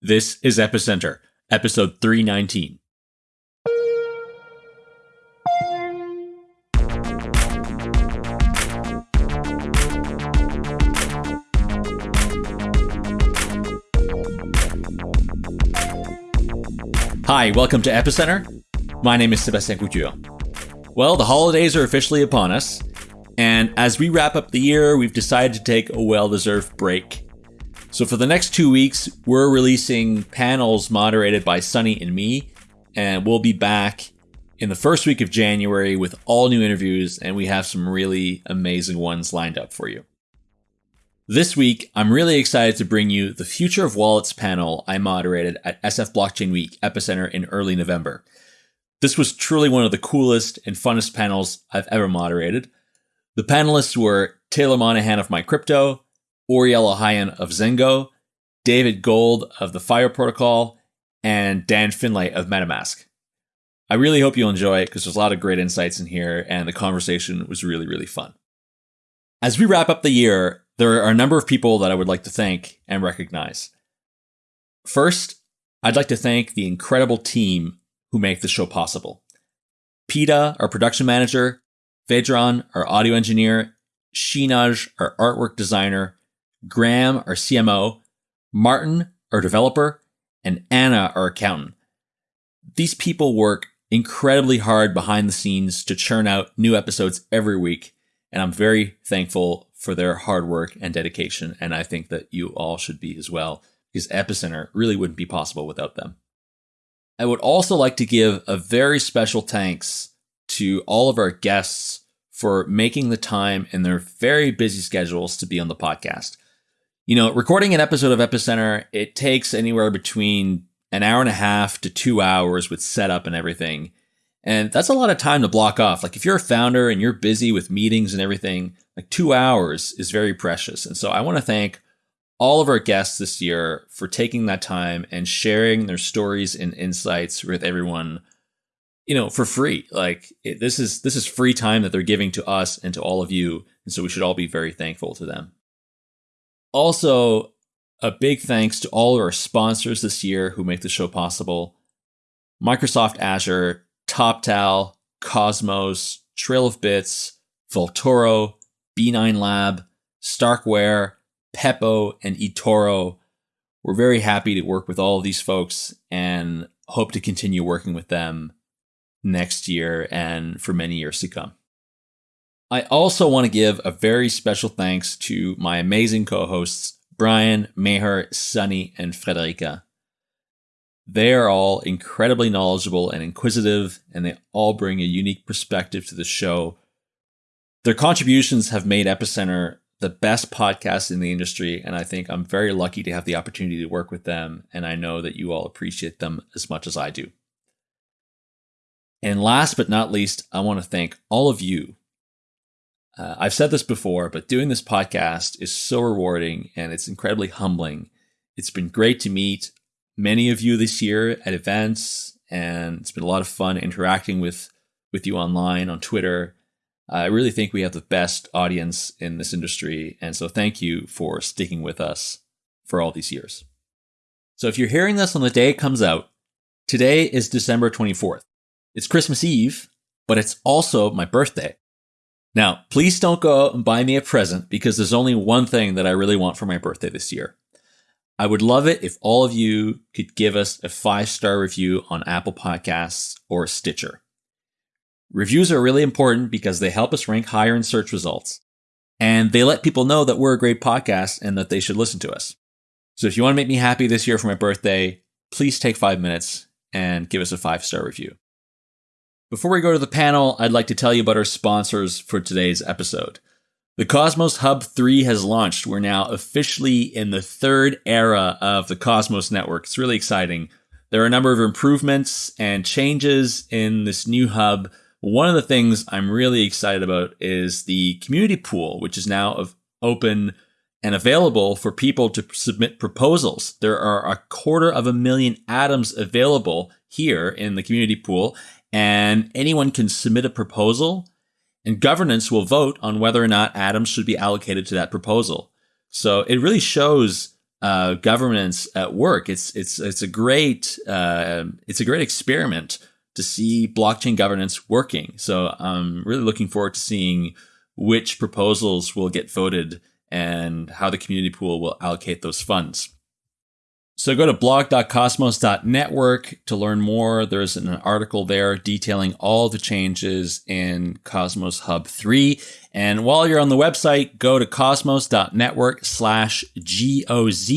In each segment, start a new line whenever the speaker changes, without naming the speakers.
This is Epicenter, episode 319. Hi, welcome to Epicenter. My name is Sebastien Couture. Well, the holidays are officially upon us, and as we wrap up the year, we've decided to take a well deserved break. So, for the next two weeks, we're releasing panels moderated by Sunny and me, and we'll be back in the first week of January with all new interviews, and we have some really amazing ones lined up for you. This week, I'm really excited to bring you the Future of Wallets panel I moderated at SF Blockchain Week Epicenter in early November. This was truly one of the coolest and funnest panels I've ever moderated. The panelists were Taylor Monahan of MyCrypto, Ouriel Ohayon of Zengo, David Gold of the FIO Protocol, and Dan Finlay of MetaMask. I really hope you'll enjoy it because there's a lot of great insights in here, and the conversation was really, really fun. As we wrap up the year, there are a number of people that I would like to thank and recognize. First, I'd like to thank the incredible team who make the show possible. Peta, our production manager, Vedran, our audio engineer, Shinaj, our artwork designer, Graham, our CMO, Martin, our developer, and Anna, our accountant. These people work incredibly hard behind the scenes to churn out new episodes every week, and I'm very thankful for their hard work and dedication, and I think that you all should be as well, because Epicenter really wouldn't be possible without them. I would also like to give a very special thanks to all of our guests for making the time in their very busy schedules to be on the podcast. You know, recording an episode of Epicenter, it takes anywhere between an hour and a half to two hours with setup and everything. And that's a lot of time to block off. Like if you're a founder and you're busy with meetings and everything, like two hours is very precious. And so I want to thank all of our guests this year for taking that time and sharing their stories and insights with everyone you know for free like it, this is this is free time that they're giving to us and to all of you and so we should all be very thankful to them also, a big thanks to all of our sponsors this year who make the show possible Microsoft Azure, TopTal, Cosmos, Trail of Bits, Vaultoro, B9 Lab, Starkware, Pepo, and eToro. We're very happy to work with all of these folks and hope to continue working with them next year and for many years to come. I also want to give a very special thanks to my amazing co hosts, Brian, Meher, Sunny, and Friederike. They are all incredibly knowledgeable and inquisitive, and they all bring a unique perspective to the show. Their contributions have made Epicenter the best podcast in the industry, and I think I'm very lucky to have the opportunity to work with them, and I know that you all appreciate them as much as I do. And last but not least, I want to thank all of you uh, I've said this before, but doing this podcast is so rewarding and it's incredibly humbling. It's been great to meet many of you this year at events, and it's been a lot of fun interacting with with you online on Twitter. I really think we have the best audience in this industry, and so thank you for sticking with us for all these years. So if you're hearing this on the day it comes out, today is December 24th. It's Christmas Eve, but it's also my birthday. Now, please don't go out and buy me a present because there's only one thing that I really want for my birthday this year. I would love it if all of you could give us a five star review on Apple Podcasts or Stitcher. Reviews are really important because they help us rank higher in search results and they let people know that we're a great podcast and that they should listen to us. So if you want to make me happy this year for my birthday, please take five minutes and give us a five star review. Before we go to the panel, I'd like to tell you about our sponsors for today's episode. The Cosmos Hub 3 has launched. We're now officially in the third era of the Cosmos network. It's really exciting. There are a number of improvements and changes in this new hub. One of the things I'm really excited about is the community pool, which is now open and available for people to submit proposals. There are a quarter of a million atoms available here in the community pool, and anyone can submit a proposal and governance will vote on whether or not atoms should be allocated to that proposal. So it really shows uh, governance at work. It's it's it's a great uh, it's a great experiment to see blockchain governance working. So I'm really looking forward to seeing which proposals will get voted and how the community pool will allocate those funds. So go to blog.cosmos.network to learn more. There's an article there detailing all the changes in Cosmos Hub 3. And while you're on the website, go to cosmos.network slash GOZ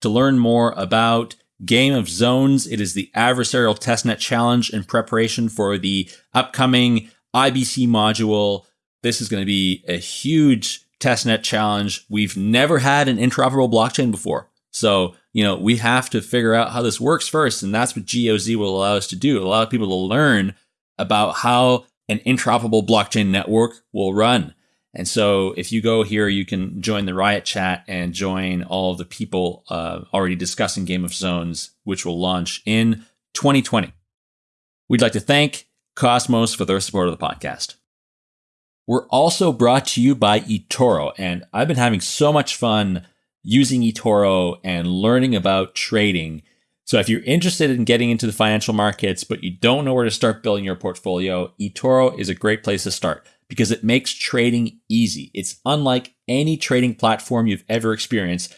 to learn more about Game of Zones. It is the adversarial testnet challenge in preparation for the upcoming IBC module. This is going to be a huge testnet challenge. We've never had an interoperable blockchain before. So you know, we have to figure out how this works first. And that's what GOZ will allow us to do. Allow people to learn about how an interoperable blockchain network will run. And so if you go here, you can join the Riot chat and join all of the people uh, already discussing Game of Zones, which will launch in 2020. We'd like to thank Cosmos for their support of the podcast. We're also brought to you by eToro, and I've been having so much fun using eToro and learning about trading. So if you're interested in getting into the financial markets, but you don't know where to start building your portfolio, eToro is a great place to start because it makes trading easy. It's unlike any trading platform you've ever experienced.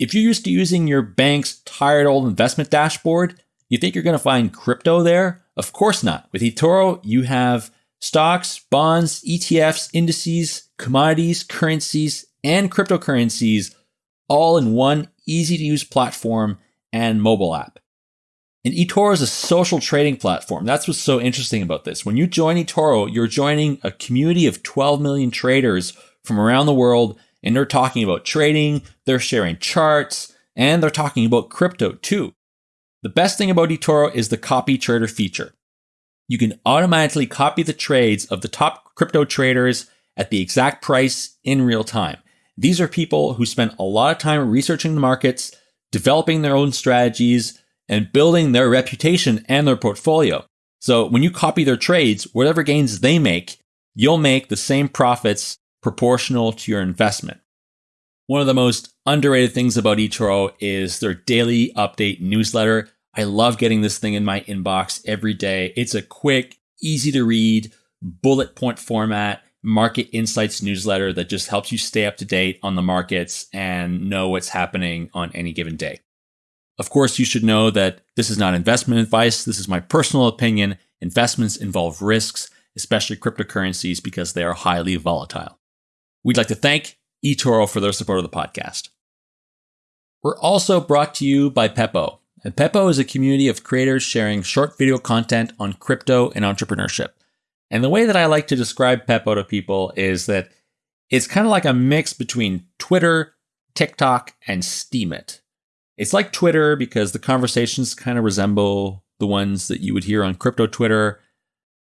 If you're used to using your bank's tired old investment dashboard, you think you're going to find crypto there? Of course not. With eToro, you have stocks, bonds, ETFs, indices, commodities, currencies, and cryptocurrencies all in one easy to use platform and mobile app. And eToro is a social trading platform. That's what's so interesting about this. When you join eToro, you're joining a community of 12 million traders from around the world, and they're talking about trading, they're sharing charts, and they're talking about crypto too. The best thing about eToro is the copy trader feature. You can automatically copy the trades of the top crypto traders at the exact price in real time. These are people who spent a lot of time researching the markets, developing their own strategies, and building their reputation and their portfolio. So when you copy their trades, whatever gains they make, you'll make the same profits proportional to your investment. One of the most underrated things about eToro is their daily update newsletter. I love getting this thing in my inbox every day. It's a quick, easy to read, bullet point format market insights newsletter that just helps you stay up to date on the markets and know what's happening on any given day. Of course, you should know that this is not investment advice. This is my personal opinion. Investments involve risks, especially cryptocurrencies, because they are highly volatile. We'd like to thank eToro for their support of the podcast. We're also brought to you by Pepo. And Pepo is a community of creators sharing short video content on crypto and entrepreneurship. And the way that I like to describe Pepo to people is that it's kind of like a mix between Twitter, TikTok, and Steemit. It's like Twitter because the conversations kind of resemble the ones that you would hear on crypto Twitter.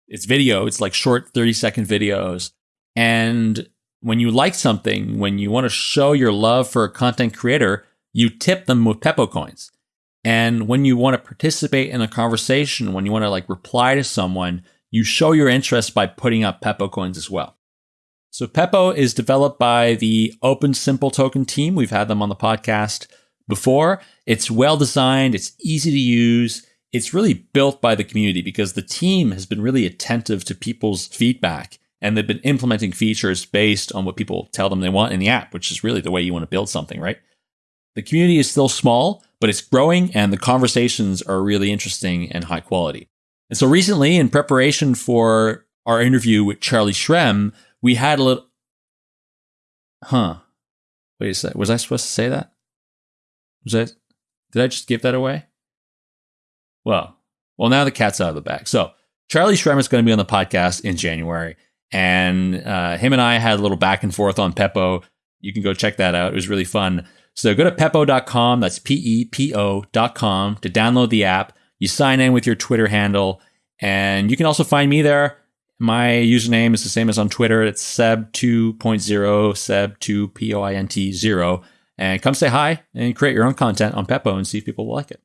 It's video, it's like short 30 second videos. And when you like something, when you want to show your love for a content creator, you tip them with Pepo coins. And when you want to participate in a conversation, when you want to like reply to someone, you show your interest by putting up Pepo coins as well. So Pepo is developed by the Open Simple Token team. We've had them on the podcast before. It's well designed, it's easy to use. It's really built by the community because the team has been really attentive to people's feedback and they've been implementing features based on what people tell them they want in the app, which is really the way you want to build something, right? The community is still small, but it's growing and the conversations are really interesting and high quality. And so recently, in preparation for our interview with Charlie Shrem, we had a little. Huh. Wait a sec. Was I supposed to say that? Was I? Did I just give that away? Well, well, now the cat's out of the bag. So Charlie Shrem is going to be on the podcast in January, and uh, him and I had a little back and forth on Pepo. You can go check that out. It was really fun. So go to pepo.com. That's P E P O.com to download the app. You sign in with your Twitter handle, and you can also find me there. My username is the same as on Twitter. It's Seb2.0, Seb2 P O I N T 0. And come say hi and create your own content on Pepo and see if people will like it.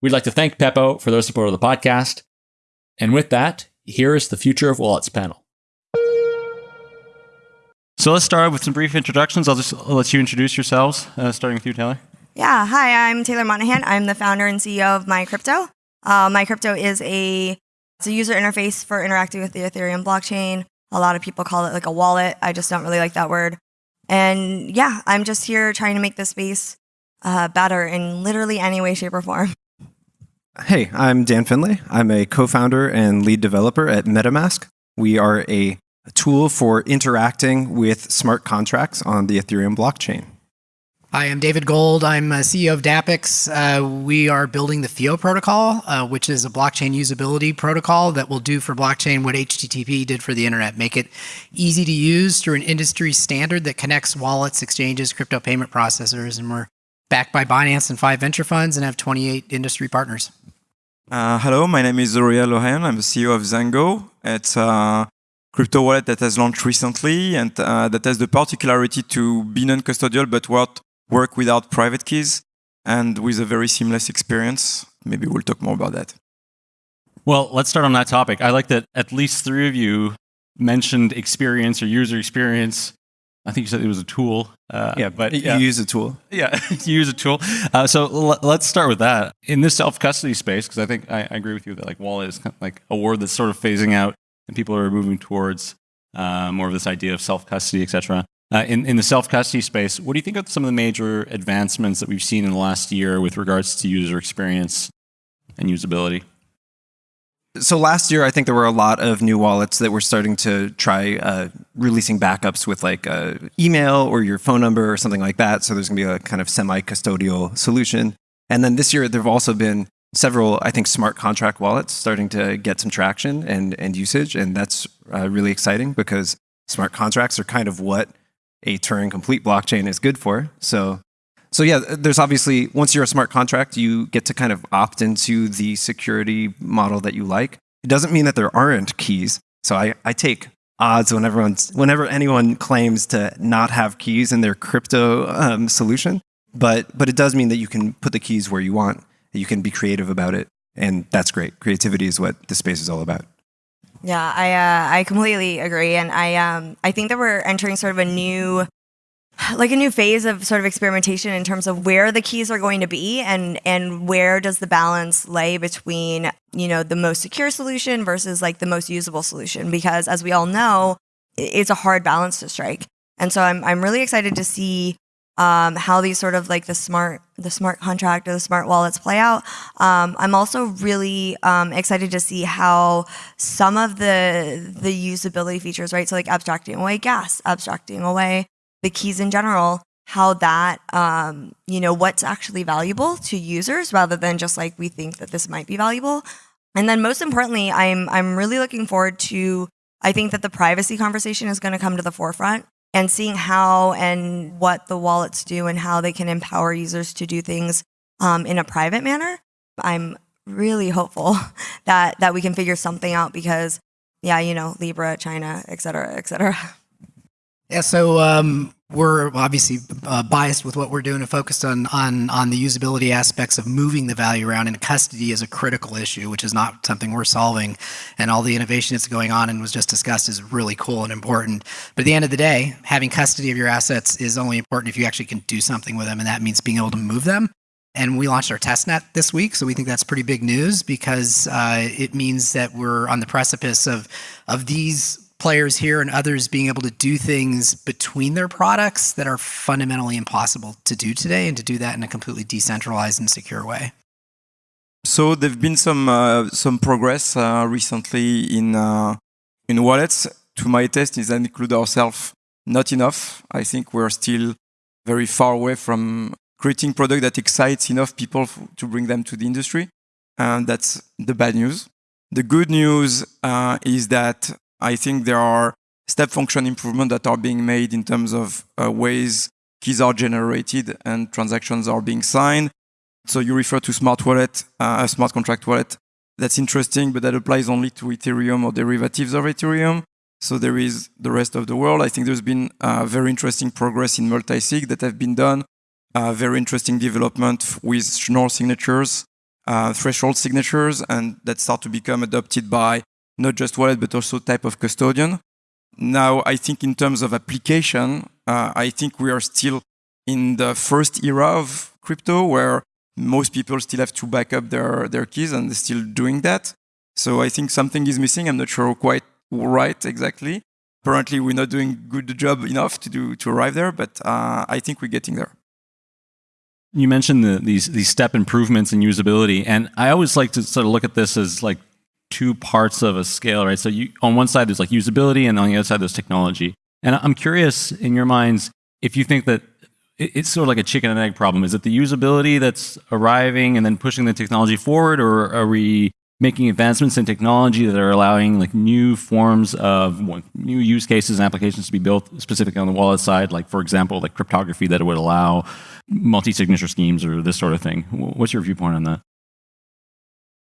We'd like to thank Pepo for their support of the podcast. And with that, here is the Future of Wallets panel. So let's start with some brief introductions. I'll just I'll let you introduce yourselves, uh, starting with you, Taylor.
Yeah, hi, I'm Taylor Monahan. I'm the founder and CEO of MyCrypto. Uh, MyCrypto is a it's a user interface for interacting with the Ethereum blockchain. A lot of people call it like a wallet. I just don't really like that word. And yeah, I'm just here trying to make this space uh, better in literally any way, shape, or form.
Hey, I'm Dan Finlay. I'm a co-founder and lead developer at MetaMask. We are a tool for interacting with smart contracts on the Ethereum blockchain.
Hi, I'm David Gold. I'm CEO of Dapix. Uh, we are building the FIO protocol, uh, which is a blockchain usability protocol that will do for blockchain what HTTP did for the internet. Make it easy to use through an industry standard that connects wallets, exchanges, crypto payment processors. And we're backed by Binance and five venture funds and have 28 industry partners.
Uh, hello, my name is Ouriel Ohayon. I'm the CEO of Zengo. It's a crypto wallet that has launched recently and uh, that has the particularity to be non-custodial but what work without private keys and with a very seamless experience. Maybe we'll talk more about that.
Well, let's start on that topic. I like that at least three of you mentioned experience or user experience. I think you said it was a tool.
Uh, yeah, but yeah. you use a tool.
Yeah, you use a tool. Uh, so l- let's start with that. In this self custody space, because I think I, I, agree with you that like wallet is kind of like a word that's sort of phasing out, and people are moving towards uh, more of this idea of self custody, etc. Uh, in, in the self-custody space, what do you think of some of the major advancements that we've seen in the last year with regards to user experience and usability?
So last year, I think there were a lot of new wallets that were starting to try uh, releasing backups with like uh, email or your phone number or something like that. So there's going to be a kind of semi-custodial solution. And then this year, there have also been several, I think, smart contract wallets starting to get some traction and, and usage. And that's uh, really exciting because smart contracts are kind of what a Turing complete blockchain is good for. So, so yeah, there's obviously, once you're a smart contract, you get to kind of opt into the security model that you like. It doesn't mean that there aren't keys. So I, I take odds when everyone's, whenever anyone claims to not have keys in their crypto um, solution. But, but it does mean that you can put the keys where you want. You can be creative about it. And that's great. Creativity is what the space is all about.
Yeah, I uh, I completely agree, and I um I think that we're entering sort of a new like a new phase of sort of experimentation in terms of where the keys are going to be and and where does the balance lay between you know the most secure solution versus like the most usable solution because as we all know it's a hard balance to strike. And so i'm i'm really excited to see um, how these sort of like the smart the smart contract or the smart wallets play out. Um, I'm also really um, excited to see how some of the the usability features, right? So like abstracting away gas, abstracting away the keys in general, how that um, you know what's actually valuable to users rather than just like we think that this might be valuable. And then most importantly, I'm I'm really looking forward to I think that the privacy conversation is going to come to the forefront and seeing how and what the wallets do and how they can empower users to do things um, in a private manner. I'm really hopeful that that we can figure something out because, yeah, you know, Libra, China, et cetera, et cetera.
Yeah, so um, we're obviously uh, biased with what we're doing and focused on, on, on the usability aspects of moving the value around and custody is a critical issue, which is not something we're solving. And all the innovation that's going on and was just discussed is really cool and important. But at the end of the day, having custody of your assets is only important if you actually can do something with them. And that means being able to move them. And we launched our testnet this week, so we think that's pretty big news because uh, it means that we're on the precipice of of these players here and others being able to do things between their products that are fundamentally impossible to do today and to do that in a completely decentralized and secure way.
So there've been some uh, some progress uh, recently in uh, in wallets. To my test, is that include ourselves not enough. I think we're still very far away from creating product that excites enough people to bring them to the industry. And that's the bad news. The good news uh, is that I think there are step function improvements that are being made in terms of uh, ways keys are generated and transactions are being signed. So you refer to smart wallet, uh, a smart contract wallet. That's interesting, but that applies only to Ethereum or derivatives of Ethereum. So there is the rest of the world. I think there's been uh, very interesting progress in multi-sig that have been done. Uh, very interesting development with Schnorr signatures, uh, threshold signatures, and that start to become adopted by not just wallet, but also type of custodian. Now, I think in terms of application, uh, I think we are still in the first era of crypto where most people still have to back up their, their keys and they're still doing that. So I think something is missing. I'm not sure quite right exactly. Apparently, we're not doing good job enough to do to arrive there, but uh, I think we're getting there.
You mentioned the, these these step improvements in usability, and I always like to sort of look at this as like two parts of a scale, right? So you on one side there's like usability, and on the other side there's technology. And I'm curious in your minds if you think that it's sort of like a chicken and egg problem. Is it the usability that's arriving and then pushing the technology forward, or are we making advancements in technology that are allowing like new forms of new use cases and applications to be built specifically on the wallet side, like for example, like cryptography that would allow multi-signature schemes or this sort of thing. What's your viewpoint on that?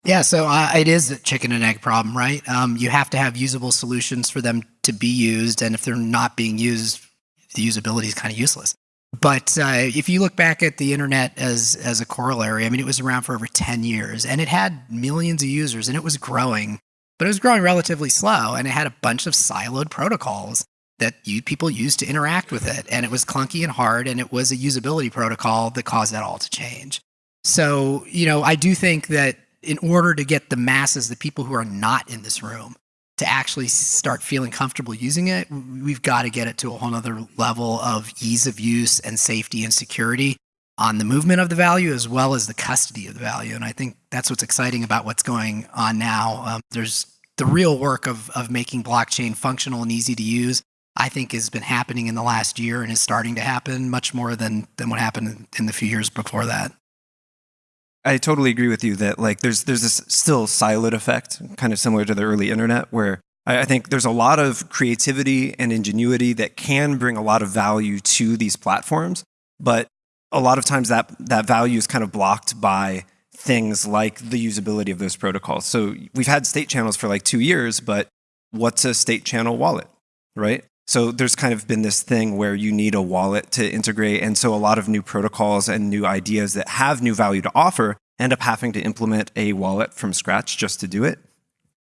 Yeah, so uh, it is a chicken and egg problem, right? Um, you have to have usable solutions for them to be used, and if they're not being used, the usability is kind of useless. But uh, if you look back at the internet as as a corollary, I mean, it was around for over ten years, and it had millions of users, and it was growing, but it was growing relatively slow, and it had a bunch of siloed protocols that you, people used to interact with it, and it was clunky and hard, and it was a usability protocol that caused that all to change. So, you know, I do think that in order to get the masses, the people who are not in this room, to actually start feeling comfortable using it, we've got to get it to a whole other level of ease of use and safety and security on the movement of the value as well as the custody of the value. And I think that's what's exciting about what's going on now. Um, there's the real work of, of making blockchain functional and easy to use. I think has been happening in the last year and is starting to happen much more than than what happened in the few years before that.
I totally agree with you that like there's there's this still siloed effect, kind of similar to the early internet, where I, I think there's a lot of creativity and ingenuity that can bring a lot of value to these platforms, but a lot of times that that value is kind of blocked by things like the usability of those protocols. So we've had state channels for like two years, but what's a state channel wallet, right? So there's kind of been this thing where you need a wallet to integrate. And so a lot of new protocols and new ideas that have new value to offer end up having to implement a wallet from scratch just to do it.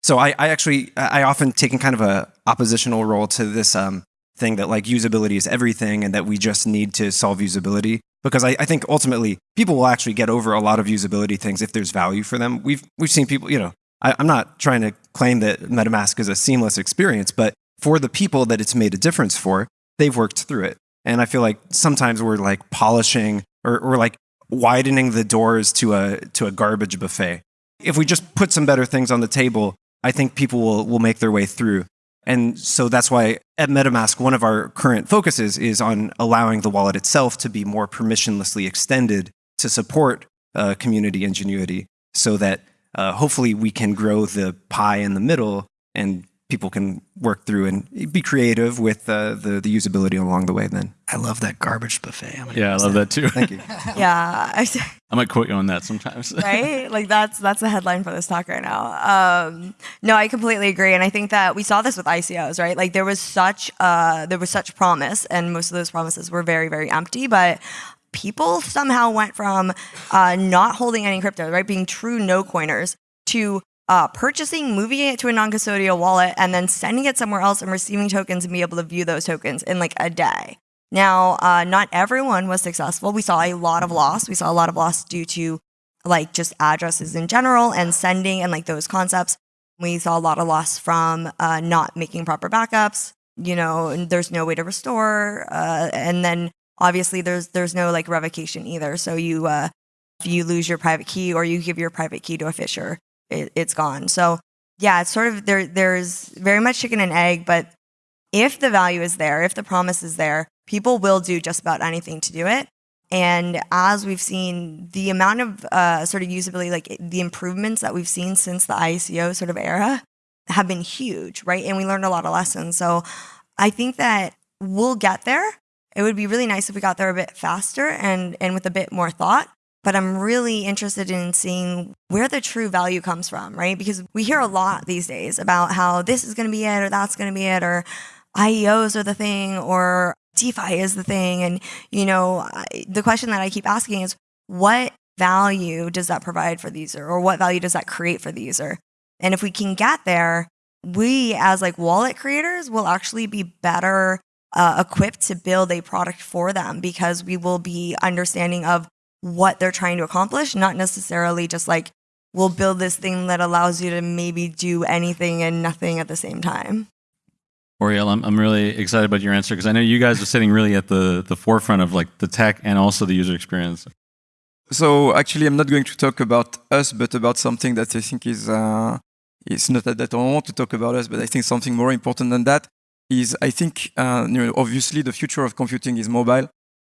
So I, I actually, I often taken kind of a oppositional role to this um, thing that like usability is everything and that we just need to solve usability. Because I, I think ultimately people will actually get over a lot of usability things if there's value for them. We've, we've seen people, you know, I, I'm not trying to claim that MetaMask is a seamless experience, but for the people that it's made a difference for, they've worked through it. And I feel like sometimes we're like polishing or, or like widening the doors to a to a garbage buffet. If we just put some better things on the table, I think people will will make their way through. And so that's why at MetaMask, one of our current focuses is on allowing the wallet itself to be more permissionlessly extended to support uh, community ingenuity so that uh, hopefully we can grow the pie in the middle and people can work through and be creative with uh, the the usability along the way. Then
I love that garbage buffet.
Yeah, I love that. that too.
Thank you.
yeah, I,
I might quote you on that sometimes.
right? Like that's that's the headline for this talk right now. Um, no, I completely agree, and I think that we saw this with ICOs, right? Like there was such uh, there was such promise, and most of those promises were very very empty, but people somehow went from uh, not holding any crypto, right, being true no coiners, to uh, purchasing, moving it to a non-custodial wallet, and then sending it somewhere else and receiving tokens and be able to view those tokens in like a day. Now, uh, not everyone was successful. We saw a lot of loss. We saw a lot of loss due to like just addresses in general and sending and like those concepts. We saw a lot of loss from uh, not making proper backups. You know, and there's no way to restore, uh, and then obviously there's there's no like revocation either. So you uh, if you lose your private key or you give your private key to a phisher, it, it's gone. So yeah, it's sort of there. There's very much chicken and egg, but if the value is there, if the promise is there, people will do just about anything to do it. And as we've seen, the amount of uh, sort of usability, like the improvements that we've seen since the ICO sort of era, have been huge, right? And we learned a lot of lessons. So I think that we'll get there. It would be really nice if we got there a bit faster and and with a bit more thought but I'm really interested in seeing where the true value comes from, right? Because we hear a lot these days about how this is going to be it or that's going to be it or IEOs are the thing or DeFi is the thing. And, you know, the question that I keep asking is what value does that provide for the user or what value does that create for the user? And if we can get there, we as like wallet creators will actually be better uh, equipped to build a product for them because we will be understanding of what they're trying to accomplish, not necessarily just like we'll build this thing that allows you to maybe do anything and nothing at the same time.
Ouriel, I'm, I'm really excited about your answer because I know you guys are sitting really at the, the forefront of like the tech and also the user experience.
So actually, I'm not going to talk about us, but about something that I think is uh, it's not that I don't want to talk about us, but I think something more important than that is I think uh, you know, obviously the future of computing is mobile.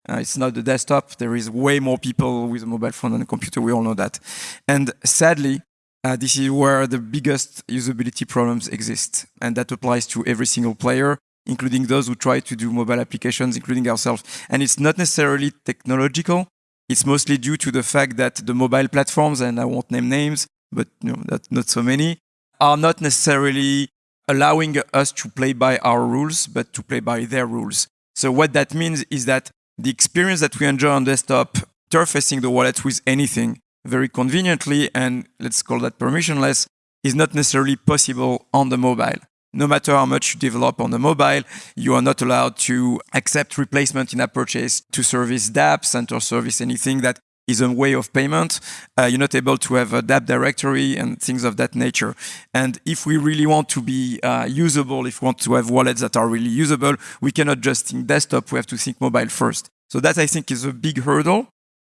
Uh, it's not the desktop. There is way more people with a mobile phone than a computer. We all know that. And sadly, uh, this is where the biggest usability problems exist. And that applies to every single player, including those who try to do mobile applications, including ourselves. And it's not necessarily technological. It's mostly due to the fact that the mobile platforms, and I won't name names, but you know, not so many, are not necessarily allowing us to play by our rules, but to play by their rules. So what that means is that the experience that we enjoy on desktop, interfacing the wallet with anything very conveniently and let's call that permissionless, is not necessarily possible on the mobile. No matter how much you develop on the mobile, you are not allowed to accept replacement in a purchase to service dApps and to service anything that is a way of payment. Uh, you're not able to have a dApp directory and things of that nature. And if we really want to be uh, usable, if we want to have wallets that are really usable, we cannot just think desktop, we have to think mobile first. So that I think is a big hurdle.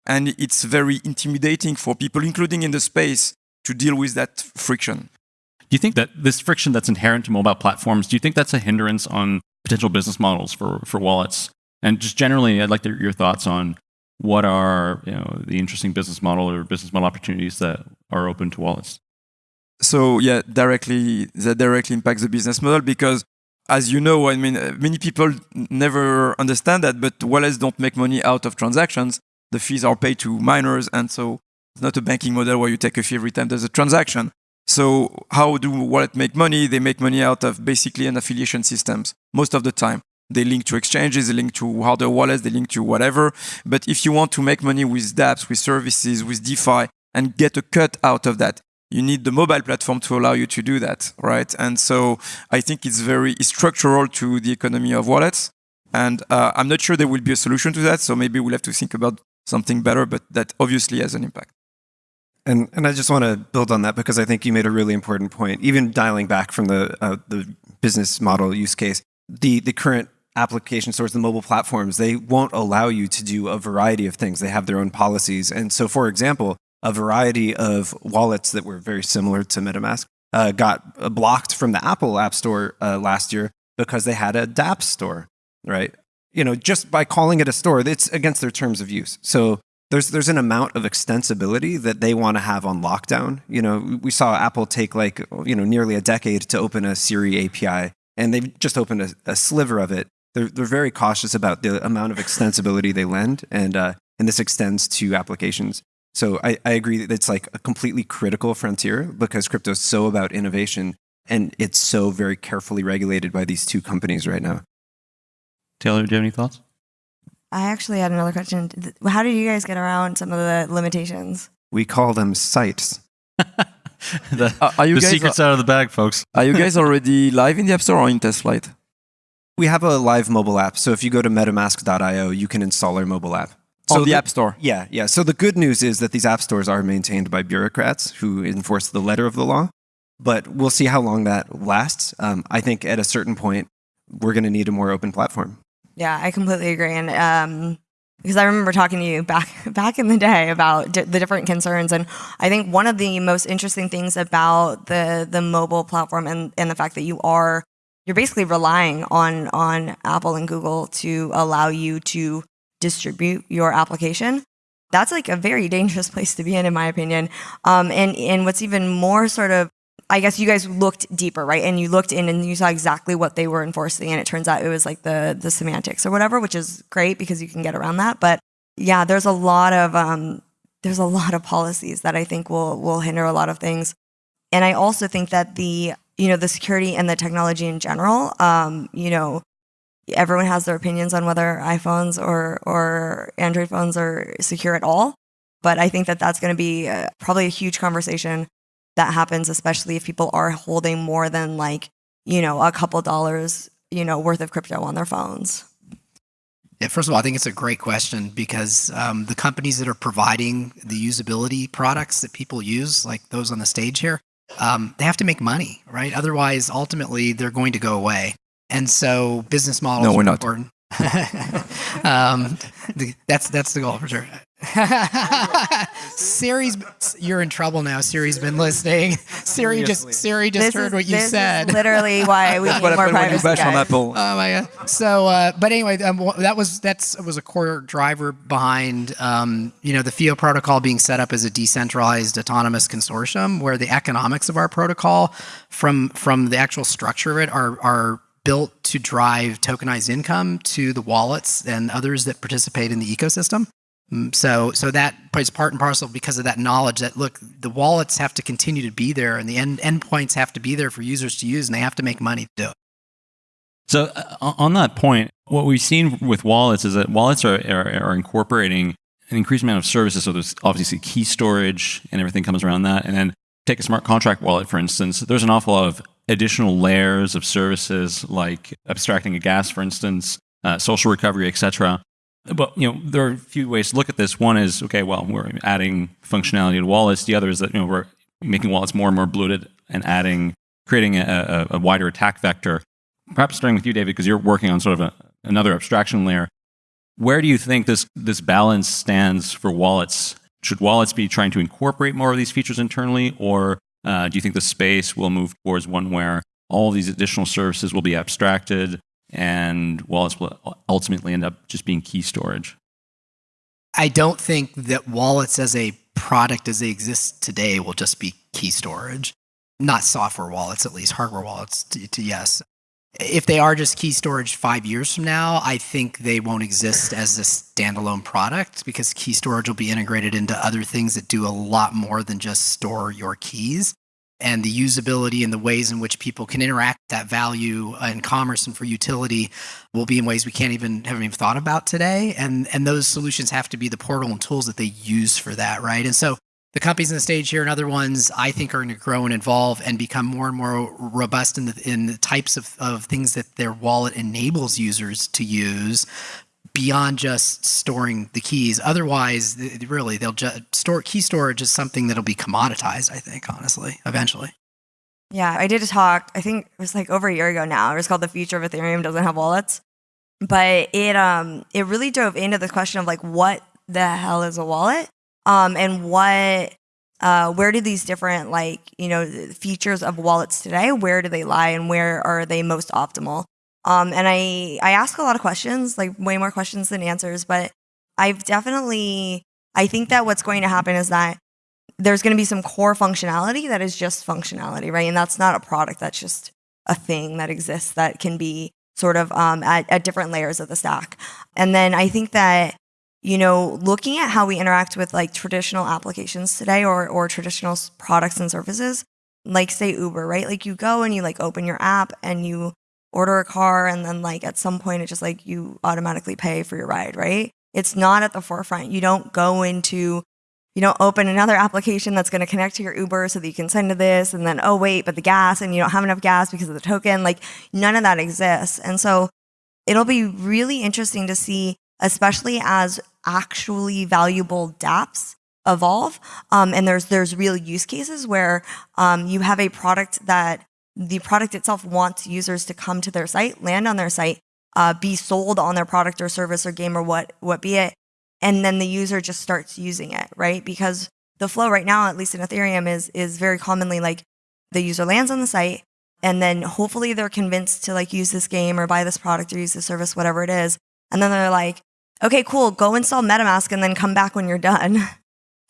And it's very intimidating for people, including in the space, to deal with that friction.
Do you think that this friction that's inherent to mobile platforms, do you think that's a hindrance on potential business models for, for wallets? And just generally, I'd like to, your thoughts on what are you know, the interesting business model or business model opportunities that are open to wallets?
So yeah, directly that directly impacts the business model because as you know, I mean, many people never understand that, but wallets don't make money out of transactions. The fees are paid to miners, and so it's not a banking model where you take a fee every time there's a transaction. So how do wallet make money? They make money out of basically an affiliation systems most of the time. They link to exchanges, they link to hardware wallets, they link to whatever. But if you want to make money with dApps, with services, with DeFi, and get a cut out of that, you need the mobile platform to allow you to do that, right? And so I think it's very structural to the economy of wallets. And uh, I'm not sure there will be a solution to that. So maybe we'll have to think about something better, but that obviously has an impact.
And, and I just want to build on that because I think you made a really important point. Even dialing back from the, uh, the business model use case, the, the current application stores, the mobile platforms, they won't allow you to do a variety of things. They have their own policies. And so, for example, a variety of wallets that were very similar to MetaMask uh, got blocked from the Apple App Store uh, last year because they had a dApp store, right? You know, just by calling it a store, it's against their terms of use. So there's there's an amount of extensibility that they want to have on lockdown. You know, we saw Apple take like you know nearly a decade to open a Siri API, and they've just opened a, a sliver of it. They're they're very cautious about the amount of extensibility they lend, and uh, and this extends to applications. So I, I agree that it's like a completely critical frontier because crypto is so about innovation and it's so very carefully regulated by these two companies right now.
Taylor, do you have any thoughts?
I actually had another question. How did you guys get around some of the limitations?
We call them sites.
the,
Uh, are you
the
guys
secret's out of the bag, folks.
Are you guys already live in the App Store or in test flight?
We have a live mobile app. So if you go to metamask.io, you can install our mobile app.
on
So
the App Store.
Yeah, yeah. So the good news is that these app stores are maintained by bureaucrats who enforce the letter of the law. But we'll see how long that lasts. Um, I think at a certain point, we're going to need a more open platform.
Yeah, I completely agree. And um, because I remember talking to you back back in the day about di- the different concerns, and I think one of the most interesting things about the the mobile platform and and the fact that you are you're basically relying on on Apple and Google to allow you to distribute your application. That's like a very dangerous place to be in, in my opinion. Um, and and what's even more sort of I guess you guys looked deeper, right? And you looked in and you saw exactly what they were enforcing, and it turns out it was like the the semantics or whatever, which is great because you can get around that. But yeah, there's a lot of um, there's a lot of policies that I think will will hinder a lot of things, and I also think that the you know the security and the technology in general, um, you know, everyone has their opinions on whether iPhones or or Android phones are secure at all. But I think that that's going to be uh, probably a huge conversation that happens, especially if people are holding more than like, you know, a couple dollars you know, worth of crypto on their phones?
Yeah, first of all, I think it's a great question because um, the companies that are providing the usability products that people use, like those on the stage here, um, they have to make money, right? Otherwise, ultimately, they're going to go away. And so, business models
No,
are
we're not.
important. um, the- that's that's the goal for sure. Siri's, you're in trouble now. Siri's been listening. Siri just Siri just
This
heard
is,
what you
this is
said.
literally why we need more
happened when
privacy.
bash on
guys.
Apple.
Oh my god! So, uh, but anyway, um, that was that's was a core driver behind um, you know the FIO protocol being set up as a decentralized autonomous consortium, where the economics of our protocol, from from the actual structure of it, are are built to drive tokenized income to the wallets and others that participate in the ecosystem. Mm, So, that plays part and parcel because of that knowledge that look, the wallets have to continue to be there, and the end endpoints have to be there for users to use, and they have to make money to do it.
So uh, on that point, what we've seen with wallets is that wallets are, are, are incorporating an increased amount of services. So there's obviously key storage and everything comes around that. And then take a smart contract wallet, for instance. There's an awful lot of additional layers of services like abstracting a gas, for instance, uh, social recovery, etc. But you know, there are a few ways to look at this. One is okay, well, we're adding functionality to wallets. The other is that you know we're making wallets more and more bloated and adding, creating a, a, a wider attack vector perhaps starting with you, David, because you're working on sort of a, another abstraction layer. Where do you think this this balance stands for wallets? Should wallets be trying to incorporate more of these features internally, or uh, do you think the space will move towards one where all these additional services will be abstracted and wallets will ultimately end up just being key storage?
I don't think that wallets as a product as they exist today will just be key storage. Not software wallets, at least hardware wallets, to, to yes. If they are just key storage five years from now, I think they won't exist as a standalone product because key storage will be integrated into other things that do a lot more than just store your keys. And the usability and the ways in which people can interact that value in commerce and for utility will be in ways we can't even haven't even thought about today. And and those solutions have to be the portal and tools that they use for that, right? And so the companies on the stage here and other ones, I think, are going to grow and evolve and become more and more robust in the in the types of, of things that their wallet enables users to use beyond just storing the keys. Otherwise, really, they'll just store key storage is something that'll be commoditized. I think, honestly, eventually.
Yeah, I did a talk. I think it was like over a year ago now. It was called "The Future of Ethereum Doesn't Have Wallets," but it um it really dove into the question of like what the hell is a wallet, um, and what uh where do these different like you know features of wallets today where do they lie and where are they most optimal? Um, and I I ask a lot of questions, like way more questions than answers, but I've definitely I think that what's going to happen is that there's going to be some core functionality that is just functionality, right? And that's not a product. That's just a thing that exists that can be sort of um, at, at different layers of the stack. And then I think that you know, looking at how we interact with like traditional applications today or or traditional products and services, like say Uber, right? Like you go and you like open your app and you order a car and then like at some point it just like you automatically pay for your ride, right? It's not at the forefront. You don't go into you don't open another application that's going to connect to your Uber so that you can send to this and then oh wait, but the gas and you don't have enough gas because of the token. Like none of that exists. And so it'll be really interesting to see especially as actually valuable dApps evolve. Um, and there's there's real use cases where um, you have a product that the product itself wants users to come to their site, land on their site, uh, be sold on their product or service or game or what what be it, and then the user just starts using it, right? Because the flow right now, at least in Ethereum, is is very commonly like the user lands on the site and then hopefully they're convinced to like use this game or buy this product or use this service, whatever it is. And then they're like, okay, cool, go install MetaMask and then come back when you're done.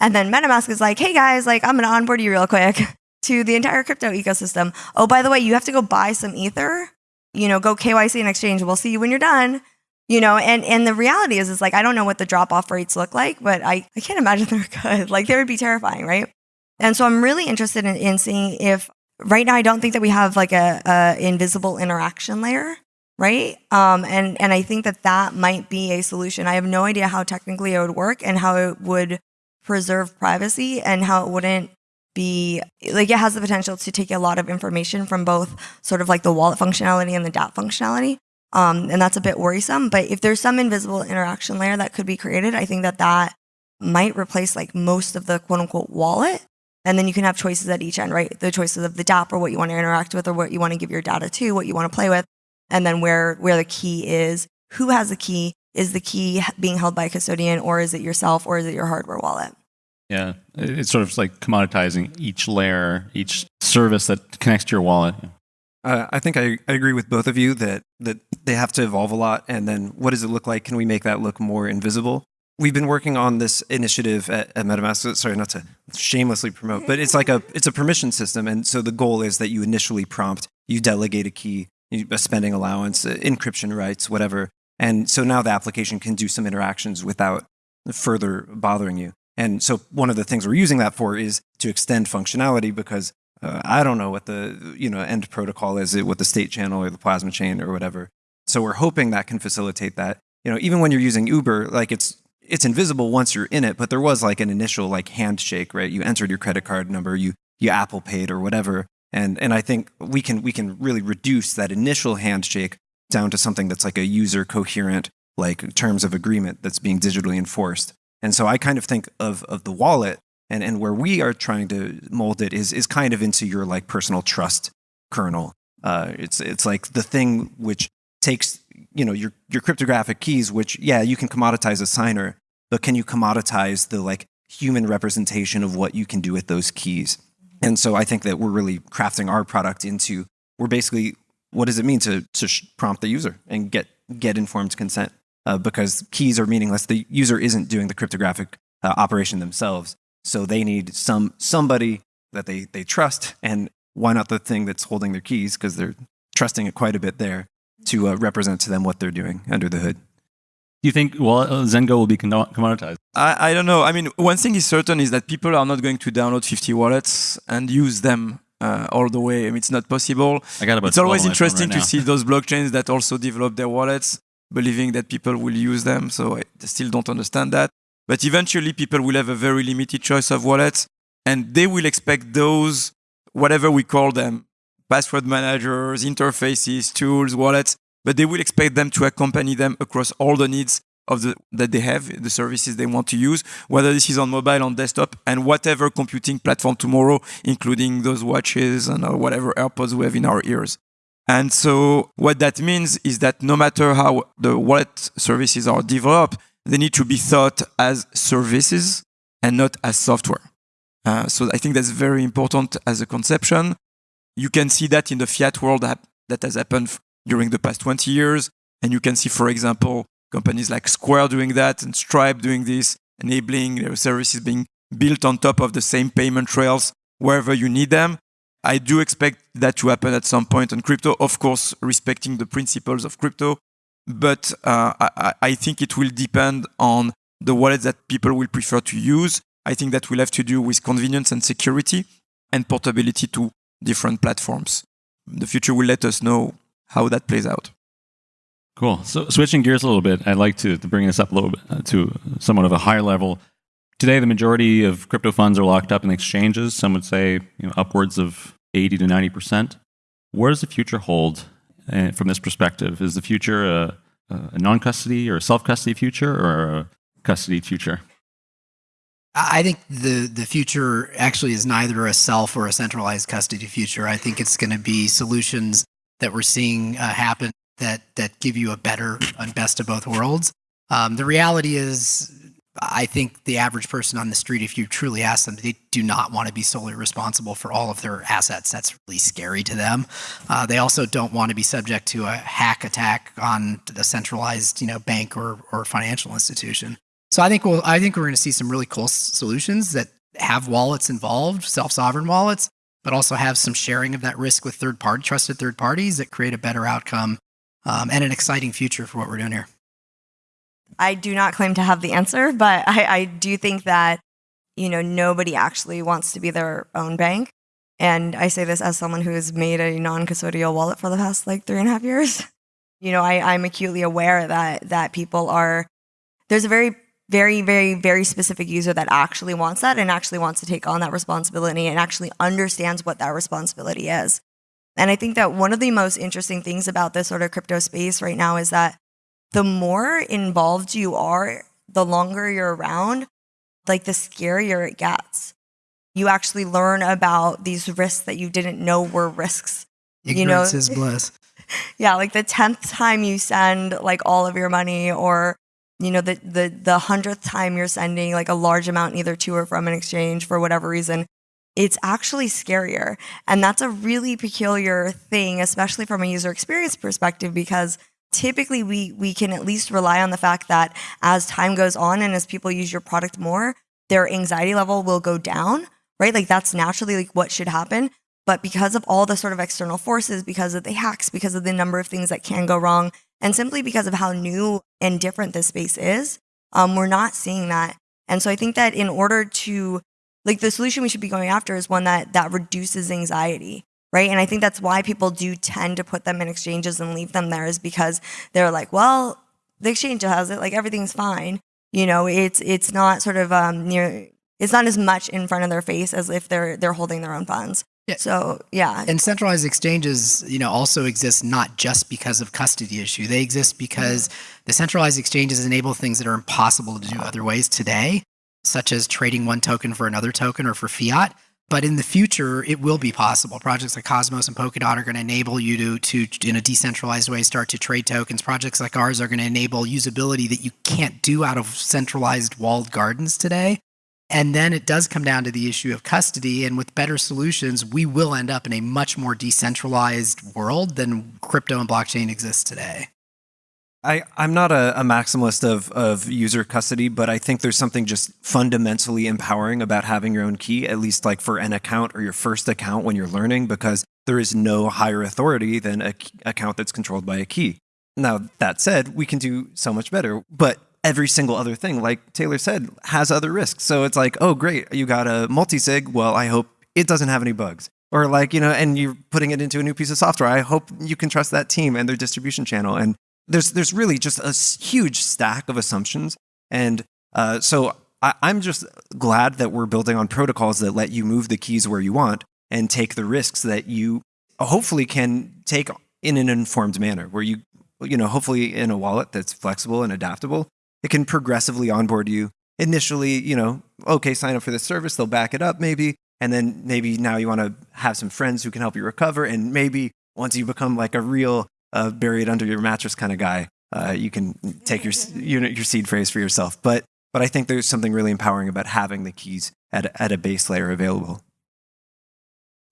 And then MetaMask is like, hey guys, like I'm gonna onboard you real quick to the entire crypto ecosystem. Oh, by the way, you have to go buy some Ether. You know, go KYC and exchange. We'll see you when you're done. You know, and and the reality is, is like I don't know what the drop off rates look like, but I I can't imagine they're good. Like they would be terrifying, right? And so I'm really interested in, in seeing if right now I don't think that we have like a, a invisible interaction layer, right? Um, and and I think that that might be a solution. I have no idea how technically it would work and how it would preserve privacy and how it wouldn't be like it has the potential to take a lot of information from both sort of like the wallet functionality and the DApp functionality. Um, and that's a bit worrisome. But if there's some invisible interaction layer that could be created, I think that that might replace like most of the quote unquote wallet. And then you can have choices at each end, right? The choices of the DApp or what you want to interact with or what you want to give your data to, what you want to play with, and then where where the key is, who has the key, is the key being held by a custodian or is it yourself or is it your hardware wallet?
Yeah, it's sort of like commoditizing each layer, each service that connects to your wallet.
Uh, I think I, I agree with both of you that that they have to evolve a lot. And then what does it look like? Can we make that look more invisible? We've been working on this initiative at, at MetaMask. Sorry, not to shamelessly promote, but it's like a it's a permission system. And so the goal is that you initially prompt, you delegate a key, a spending allowance, uh, encryption rights, whatever. And so now the application can do some interactions without further bothering you. And so one of the things we're using that for is to extend functionality because uh, I don't know what the you know end protocol is, what the state channel or the plasma chain or whatever. So we're hoping that can facilitate that. You know, even when you're using Uber, like it's it's invisible once you're in it, but there was like an initial like handshake, right? You entered your credit card number, you you Apple paid or whatever, and and I think we can we can really reduce that initial handshake down to something that's like a user coherent like terms of agreement that's being digitally enforced. And so I kind of think of, of the wallet and, and where we are trying to mold it is, is kind of into your like personal trust kernel. Uh, it's, it's like the thing which takes, you know, your, your cryptographic keys, which, yeah, you can commoditize a signer, but can you commoditize the like human representation of what you can do with those keys? And so I think that we're really crafting our product into, we're basically, what does it mean to, to prompt the user and get, get informed consent? Uh, because keys are meaningless. The user isn't doing the cryptographic uh, operation themselves, so they need some somebody that they they trust. And why not the thing that's holding their keys because they're trusting it quite a bit there to uh, represent to them what they're doing under the hood.
Do you think well uh, Zengo will be commoditized?
I, I don't know. I mean, one thing is certain is that people are not going to download 50 wallets and use them uh, all the way. I mean, it's not possible.
I got about
it's always interesting
right
to see those blockchains that also develop their wallets believing that people will use them. So I still don't understand that. But eventually, people will have a very limited choice of wallets, and they will expect those, whatever we call them, password managers, interfaces, tools, wallets, but they will expect them to accompany them across all the needs of the that they have, the services they want to use, whether this is on mobile, on desktop, and whatever computing platform tomorrow, including those watches and uh, whatever AirPods we have in our ears. And so what that means is that no matter how the wallet services are developed, they need to be thought as services and not as software. Uh, so I think that's very important as a conception. You can see that in the fiat world that has happened during the past 20 years. And you can see, for example, companies like Square doing that and Stripe doing this, enabling their services being built on top of the same payment rails wherever you need them. I do expect that to happen at some point on crypto, of course, respecting the principles of crypto. But uh, I, I, think it will depend on the wallet that people will prefer to use. I think that will have to do with convenience and security and portability to different platforms. The future will let us know how that plays out.
Cool. So switching gears a little bit, I'd like to, to bring this up a little bit uh, to somewhat of a higher level. Today, the majority of crypto funds are locked up in exchanges. Some would say you know, upwards of 80 to 90%. Where does the future hold uh, from this perspective? Is the future a, a non custody or a self custody future or a custody future?
I think the the future actually is neither a self or a centralized custody future. I think it's going to be solutions that we're seeing uh, happen that that give you a better and best of both worlds. Um, the reality is I think the average person on the street, if you truly ask them, they do not want to be solely responsible for all of their assets. That's really scary to them. Uh, they also don't want to be subject to a hack attack on the centralized, you know, bank or or financial institution. So I think we'll, I think we're going to see some really cool solutions that have wallets involved, self-sovereign wallets, but also have some sharing of that risk with third party, trusted third parties that create a better outcome um, and an exciting future for what we're doing here.
I do not claim to have the answer, but I, I do think that, you know, nobody actually wants to be their own bank. And I say this as someone who has made a non custodial wallet for the past like three and a half years. You know, I, I'm acutely aware that that people are there's a very very, very, very specific user that actually wants that and actually wants to take on that responsibility and actually understands what that responsibility is. And I think that one of the most interesting things about this sort of crypto space right now is that the more involved you are, the longer you're around, like the scarier it gets. You actually learn about these risks that you didn't know were risks.
Ignorance
you know,
is bliss.
yeah, like the 10th time you send like all of your money or you know the the the 100th time you're sending like a large amount either to or from an exchange for whatever reason, it's actually scarier. And that's a really peculiar thing especially from a user experience perspective because typically we we can at least rely on the fact that as time goes on and as people use your product more, their anxiety level will go down, right? Like that's naturally like what should happen. But because of all the sort of external forces, because of the hacks, because of the number of things that can go wrong, and simply because of how new and different this space is, um, we're not seeing that. And so I think that in order to, like, the solution we should be going after is one that that reduces anxiety, right? And I think that's why people do tend to put them in exchanges and leave them there is because they're like, well, the exchange has it, like everything's fine. You know, it's it's not sort of um, near, it's not as much in front of their face as if they're they're holding their own funds.
Yeah.
So yeah,
And centralized exchanges, you know, also exist not just because of custody issue. They exist because the centralized exchanges enable things that are impossible to do other ways today, such as trading one token for another token or for fiat. But in the future, it will be possible. Projects like Cosmos and Polkadot are going to enable you to, to, in a decentralized way, start to trade tokens. Projects like ours are going to enable usability that you can't do out of centralized walled gardens today. And then it does come down to the issue of custody. And with better solutions, we will end up in a much more decentralized world than crypto and blockchain exists today.
I, I'm not a, a maximalist of, of user custody, but I think there's something just fundamentally empowering about having your own key, at least like for an account or your first account when you're learning, because there is no higher authority than an account that's controlled by a key. Now, that said, we can do so much better, but every single other thing, like Taylor said, has other risks. So it's like, oh, great, you got a multi-sig. Well, I hope it doesn't have any bugs. Or like, you know, and you're putting it into a new piece of software. I hope you can trust that team and their distribution channel. And there's there's really just a huge stack of assumptions. And uh, so I'm just glad that we're building on protocols that let you move the keys where you want and take the risks that you hopefully can take in an informed manner, where you you know hopefully in a wallet that's flexible and adaptable, it can progressively onboard you. Initially, you know, okay, sign up for this service, they'll back it up maybe, and then maybe now you want to have some friends who can help you recover, and maybe once you become like a real uh, buried under your mattress kind of guy, uh, you can take your s- you know, your seed phrase for yourself. But but I think there's something really empowering about having the keys at a, at a base layer available.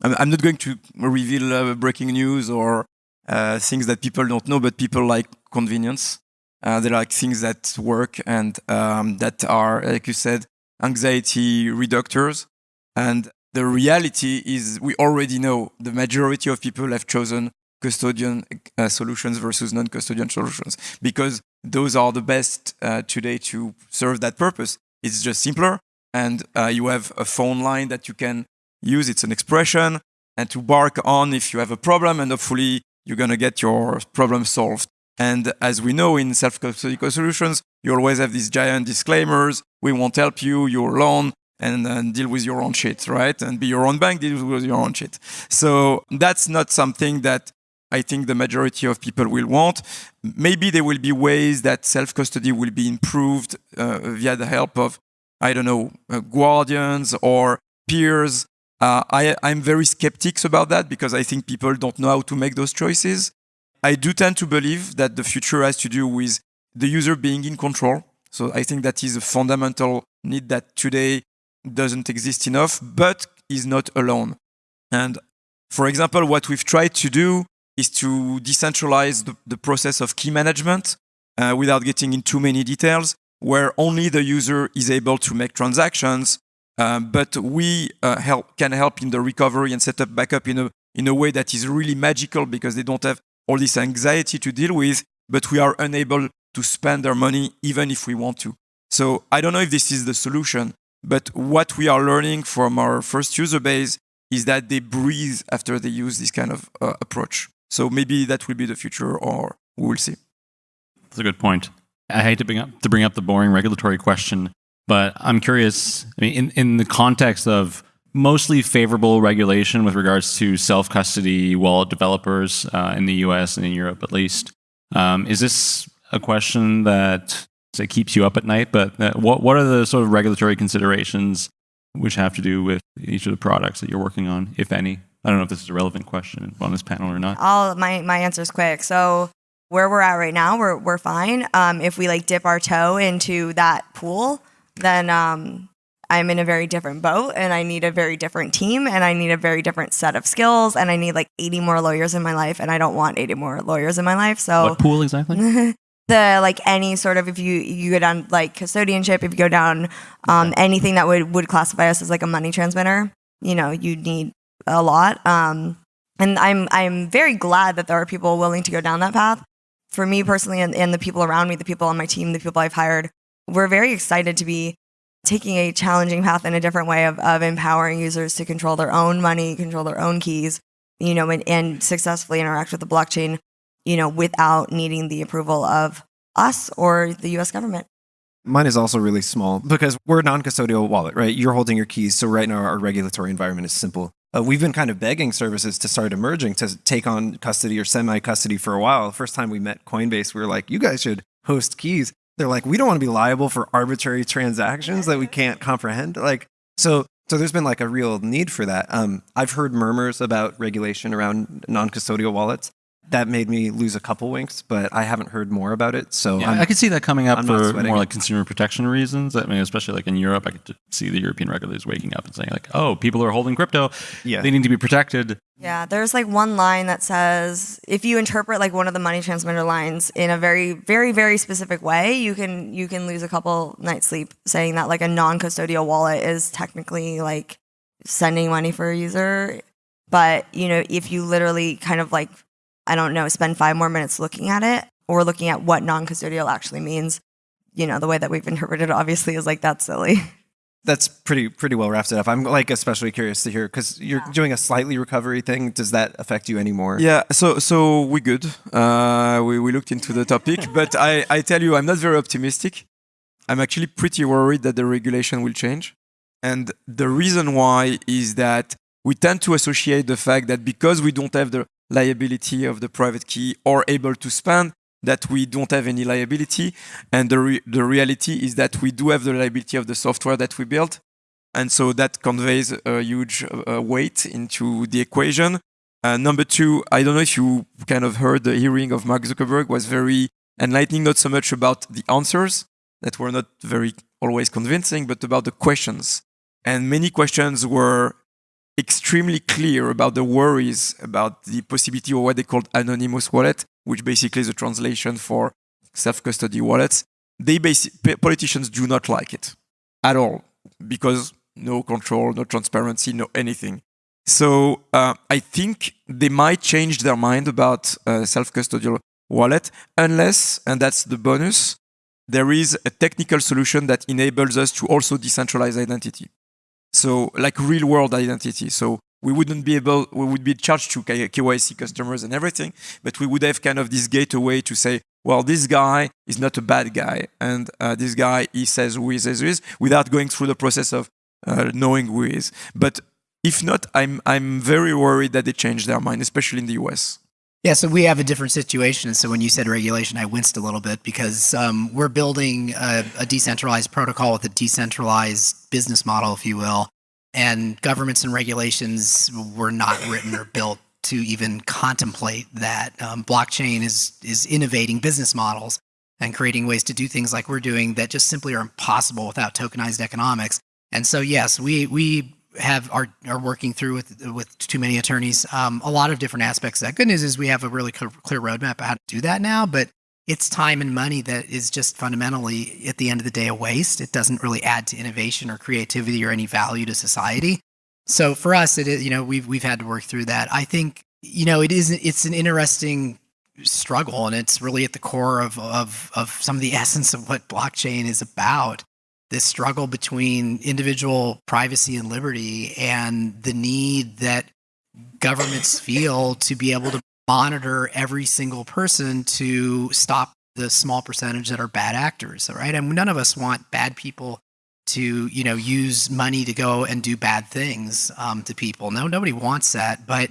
I'm, I'm not going to reveal uh, breaking news or uh, things that people don't know, but people like convenience. Uh, they like things that work and um, that are, like you said, anxiety reductors. And the reality is, we already know the majority of people have chosen custodian uh, solutions versus non-custodian solutions because those are the best uh, today to serve that purpose. It's just simpler, and uh, you have a phone line that you can use. It's an expression, and to bark on if you have a problem, and hopefully you're gonna get your problem solved. And as we know in self-custodial solutions, you always have these giant disclaimers. We won't help you, you're alone, and, and deal with your own shit, right? And be your own bank, deal with your own shit. So that's not something that I think the majority of people will want. Maybe there will be ways that self-custody will be improved uh, via the help of, I don't know, uh, guardians or peers. Uh, I, I'm very skeptics about that because I think people don't know how to make those choices. I do tend to believe that the future has to do with the user being in control. So I think that is a fundamental need that today doesn't exist enough, but is not alone. And for example, what we've tried to do is to decentralize the, the process of key management uh, without getting in too many details, where only the user is able to make transactions, um, but we uh, help, can help in the recovery and set up backup in a, in a way that is really magical because they don't have all this anxiety to deal with, but we are unable to spend their money even if we want to. So I don't know if this is the solution, but what we are learning from our first user base is that they breathe after they use this kind of uh, approach. So maybe that will be the future, or we will see.
That's a good point. I hate to bring up to bring up the boring regulatory question, but I'm curious. I mean, in, in the context of mostly favorable regulation with regards to self custody wallet developers uh, in the U.S. and in Europe, at least, um, is this a question that say keeps you up at night? But uh, what what are the sort of regulatory considerations which have to do with each of the products that you're working on, if any? I don't know if this is a relevant question on this panel or not.
All my my answer is quick. So where we're at right now, we're we're fine. Um, if we like dip our toe into that pool, then um, I'm in a very different boat, and I need a very different team, and I need a very different set of skills, and I need like 80 more lawyers in my life, and I don't want 80 more lawyers in my life. So
what pool exactly?
the like any sort of if you you go down like custodianship, if you go down um, anything that would would classify us as like a money transmitter, you know, you need a lot. Um, and I'm I'm very glad that there are people willing to go down that path. For me personally, and, and the people around me, the people on my team, the people I've hired, we're very excited to be taking a challenging path in a different way of, of empowering users to control their own money, control their own keys, you know, and, and successfully interact with the blockchain, you know, without needing the approval of us or the US government.
Mine is also really small because we're a non custodial wallet, right? You're holding your keys. So, right now, our regulatory environment is simple. Uh, we've been kind of begging services to start emerging to take on custody or semi custody for a while. The first time we met Coinbase, we were like, you guys should host keys. They're like, we don't want to be liable for arbitrary transactions that we can't comprehend. Like, so, so there's been like a real need for that. Um, I've heard murmurs about regulation around non custodial wallets that made me lose a couple winks, but I haven't heard more about it. So
Yeah,
I'm-
I could see that coming up
I'm
for more like consumer protection reasons. I mean, especially like in Europe, I could see the European regulators waking up and saying like, "Oh, people are holding crypto.
Yeah.
They need to be protected."
Yeah, there's like one line that says if you interpret like one of the money transmitter lines in a very, very, very specific way, you can you can lose a couple nights sleep saying that like a non-custodial wallet is technically like sending money for a user. But you know, if you literally kind of like I don't know, spend five more minutes looking at it or looking at what non-custodial actually means, you know, the way that we've interpreted it obviously is like that's silly.
that's pretty pretty well wrapped it up. I'm like especially curious to hear because you're doing a slightly recovery thing. Does that affect you anymore?
Yeah, so so we good. Uh, we, we looked into the topic, but I, I tell you, I'm not very optimistic. I'm actually pretty worried that the regulation will change. And the reason why is that we tend to associate the fact that because we don't have the liability of the private key or able to spend, that we don't have any liability. And the, re- the reality is that we do have the liability of the software that we built. And so that conveys a huge uh, weight into the equation. Uh, number two, I don't know if you kind of heard the hearing of Mark Zuckerberg was very enlightening, not so much about the answers that were not very always convincing, but about the questions. And many questions were extremely clear about the worries about the possibility of what they called anonymous wallet, which basically is a translation for self-custody wallets. They politicians do not like it at all because no control, no transparency, no anything. So uh, I think they might change their mind about uh, self-custodial wallet unless, and that's the bonus, there is a technical solution that enables us to also decentralize identity. So like real world identity. So we wouldn't be able, we would be charged to KYC customers and everything, but we would have kind of this gateway to say, well, this guy is not a bad guy, and uh, this guy he says who he says who is, without going through the process of uh, knowing who he is. But if not, I'm I'm very worried that they change their mind, especially in the US.
Yeah, so we have a different situation. So when you said regulation, I winced a little bit because um, we're building a, a decentralized protocol with a decentralized business model, if you will. And governments and regulations were not written or built to even contemplate that. Um, blockchain is is innovating business models and creating ways to do things like we're doing that just simply are impossible without tokenized economics. And so, yes, we we have are are working through with with too many attorneys um, a lot of different aspects. That good news is we have a really clear, clear roadmap of how to do that now, but it's time and money that is just fundamentally at the end of the day a waste. It doesn't really add to innovation or creativity or any value to society. So for us, it is you know we've we've had to work through that. I think you know it is it's an interesting struggle and it's really at the core of of of some of the essence of what blockchain is about this struggle between individual privacy and liberty and the need that governments feel to be able to monitor every single person to stop the small percentage that are bad actors, right? And none of us want bad people to, you know, use money to go and do bad things um, to people. No, nobody wants that. But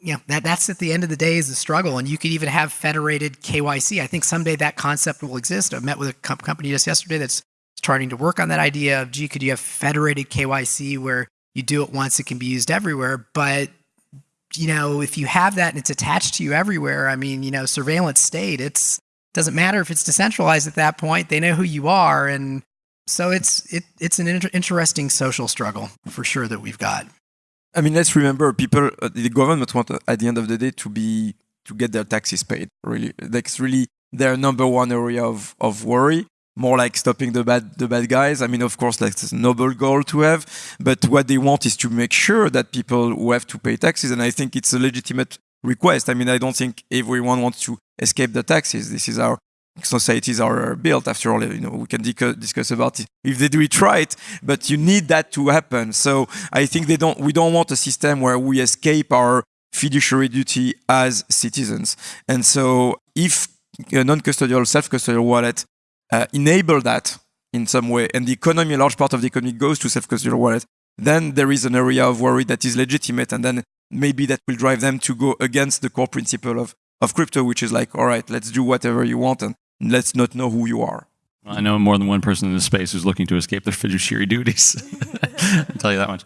you know, that that's at the end of the day is the struggle. And you could even have federated KYC. I think someday that concept will exist. I met with a com- company just yesterday that's starting to work on that idea of, gee, could you have federated KYC where you do it once, it can be used everywhere. But you know, if you have that and it's attached to you everywhere, I mean, you know, surveillance state, it's doesn't matter if it's decentralized at that point. They know who you are, and so it's it it's an inter- interesting social struggle for sure that we've got.
I mean, let's remember, people, uh, the government want uh, at the end of the day to be to get their taxes paid. Really, that's really their number one area of of worry. More like stopping the bad the bad guys. I mean, of course, like it's a noble goal to have, but what they want is to make sure that people who have to pay taxes, and I think it's a legitimate request. I mean, I don't think everyone wants to escape the taxes. This is our societies are built. After all, you know, we can discuss about it if they do it right, but you need that to happen. So I think they don't. We don't want a system where we escape our fiduciary duty as citizens. And so if a non-custodial, self-custodial wallet uh, enable that in some way, and the economy, a large part of the economy goes to self-custodial wallet, then there is an area of worry that is legitimate, and then maybe that will drive them to go against the core principle of of crypto, which is like, all right, let's do whatever you want and let's not know who you are.
I know more than one person in this space who's looking to escape their fiduciary duties. I'll tell you that much.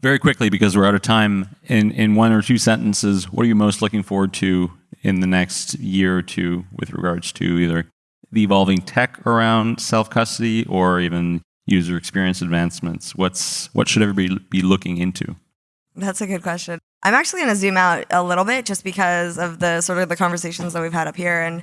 Very quickly, because we're out of time, in, in one or two sentences, what are you most looking forward to in the next year or two with regards to either the evolving tech around self custody or even user experience advancements? What's what should everybody be looking into?
That's a good question. I'm actually going to zoom out a little bit just because of the sort of the conversations that we've had up here and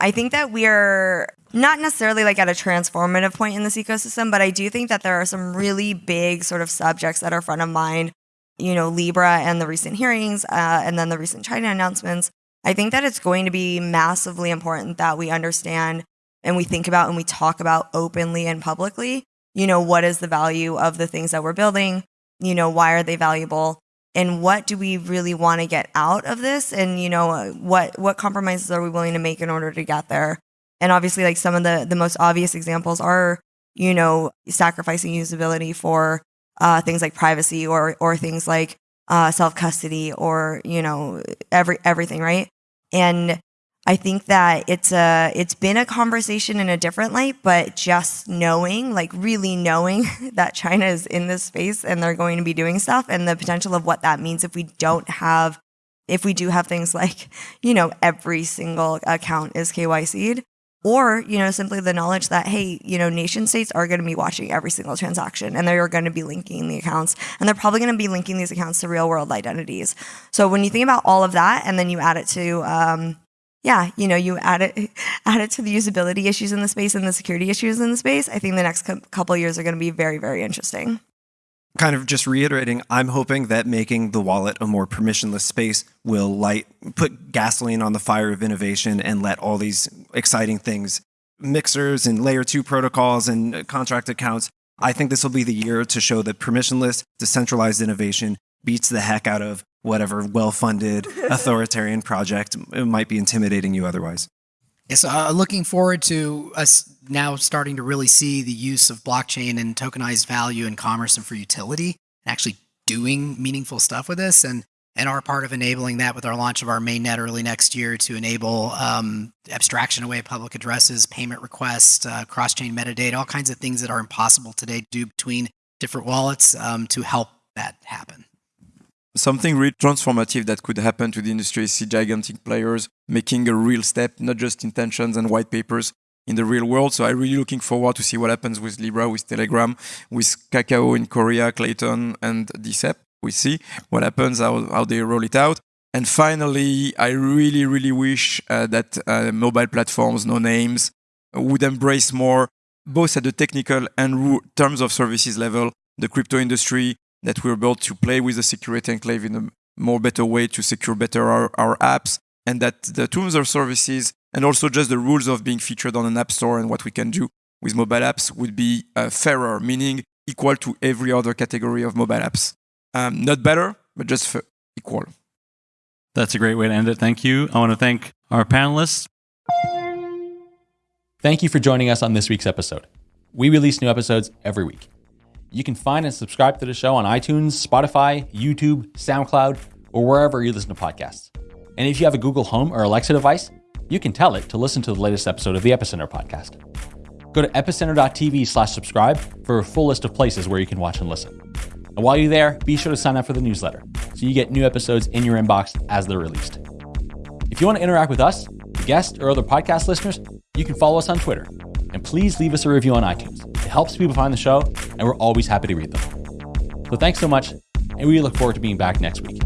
I think that we're not necessarily like at a transformative point in this ecosystem, but I do think that there are some really big sort of subjects that are front of mind. You know, Libra and the recent hearings, uh, and then the recent China announcements. I think that it's going to be massively important that we understand and we think about and we talk about openly and publicly. You know, what is the value of the things that we're building? You know, why are they valuable? and what do we really want to get out of this and you know what what compromises are we willing to make in order to get there and obviously like some of the the most obvious examples are you know sacrificing usability for uh, things like privacy or or things like uh, self custody or you know every everything right and I think that it's a it's been a conversation in a different light, but just knowing, like really knowing that China is in this space and they're going to be doing stuff and the potential of what that means if we don't have if we do have things like, you know, every single account is KYC'd, or, you know, simply the knowledge that, hey, you know, nation states are going to be watching every single transaction and they're going to be linking the accounts and they're probably going to be linking these accounts to real world identities. So when you think about all of that and then you add it to, um, yeah, you know, you add it add it to the usability issues in the space and the security issues in the space. I think the next couple years are going to be very, very interesting.
Kind of just reiterating, I'm hoping that making the wallet a more permissionless space will light put gasoline on the fire of innovation and let all these exciting things, mixers and layer two protocols and uh, contract accounts. I think this will be the year to show that permissionless, decentralized innovation beats the heck out of whatever well-funded authoritarian project might be intimidating you otherwise.
Yes, uh, looking forward to us now starting to really see the use of blockchain and tokenized value in commerce and for utility, and actually doing meaningful stuff with this, and and are part of enabling that with our launch of our mainnet early next year to enable um, abstraction away public addresses, payment requests, uh, cross-chain metadata, all kinds of things that are impossible today to do between different wallets um, to help that happen
something really transformative that could happen to the industry. See gigantic players making a real step not just intentions and white papers in the real world. So i'm really looking forward to see what happens with libra with telegram with kakao in korea Klaytn and dcep we see what happens how, how they roll it out. And finally i really really wish uh, that uh, mobile platforms no names would embrace more both at the technical and terms of services level the crypto industry that we're able to play with the security enclave in a more better way to secure better our, our apps and that the tools or services and also just the rules of being featured on an app store and what we can do with mobile apps would be uh, fairer, meaning equal to every other category of mobile apps. Um, not better, but just equal.
That's a great way to end it. Thank you. I want to thank our panelists.
Thank you for joining us on this week's episode. We release new episodes every week. You can find and subscribe to the show on iTunes, Spotify, YouTube, SoundCloud, or wherever you listen to podcasts. And if you have a Google Home or Alexa device, you can tell it to listen to the latest episode of the Epicenter podcast. Go to epicenter.tv slash subscribe for a full list of places where you can watch and listen. And while you're there, be sure to sign up for the newsletter so you get new episodes in your inbox as they're released. If you want to interact with us, guests, or other podcast listeners, you can follow us on Twitter. And please leave us a review on iTunes. Helps people find the show, and we're always happy to read them. So thanks so much, and we look forward to being back next week.